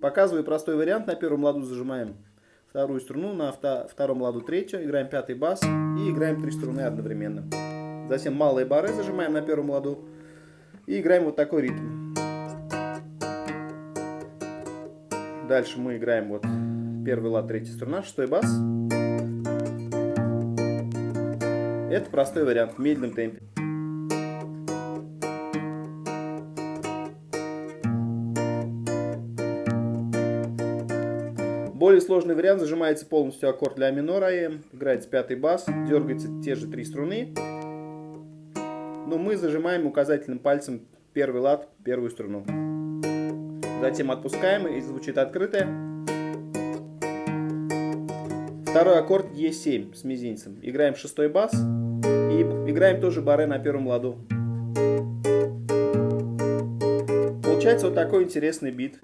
Показываю простой вариант. На первом ладу зажимаем вторую струну, на втором ладу третью, играем пятый бас и играем три струны одновременно. Затем малые бары зажимаем на первом ладу и играем вот такой ритм. Дальше мы играем вот первый лад, третья струна, шестой бас. Это простой вариант в медленном темпе. Более сложный вариант, зажимается полностью аккорд ля минор АМ, играется пятый бас, дергается те же три струны. Но мы зажимаем указательным пальцем первый лад, первую струну. Затем отпускаем и звучит открытая. Второй аккорд Е7 с мизинцем. Играем шестой бас и играем тоже баре на первом ладу. Получается вот такой интересный бит.